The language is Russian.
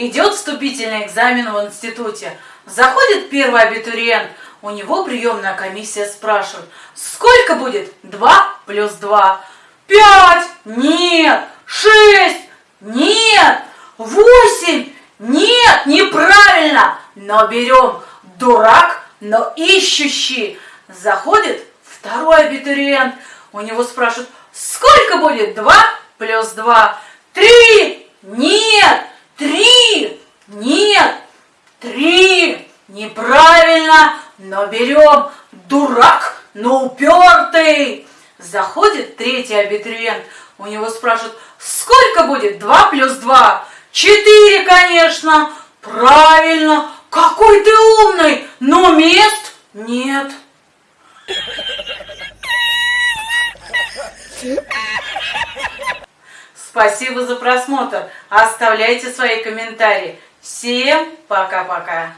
Идет вступительный экзамен в институте. Заходит первый абитуриент. У него приемная комиссия спрашивает, сколько будет 2 плюс 2? 5? Нет. 6? Нет. 8? Нет, неправильно. Но берем дурак, но ищущий. Заходит второй абитуриент. У него спрашивают, сколько будет 2 плюс 2? 3? Нет. 3? Нет. 3? Неправильно. Но берем дурак, но упертый. Заходит третий абитуриент. У него спрашивают, сколько будет 2 плюс 2? 4, конечно. Правильно. Какой ты умный, но мест нет. Спасибо за просмотр. Оставляйте свои комментарии. Всем пока-пока.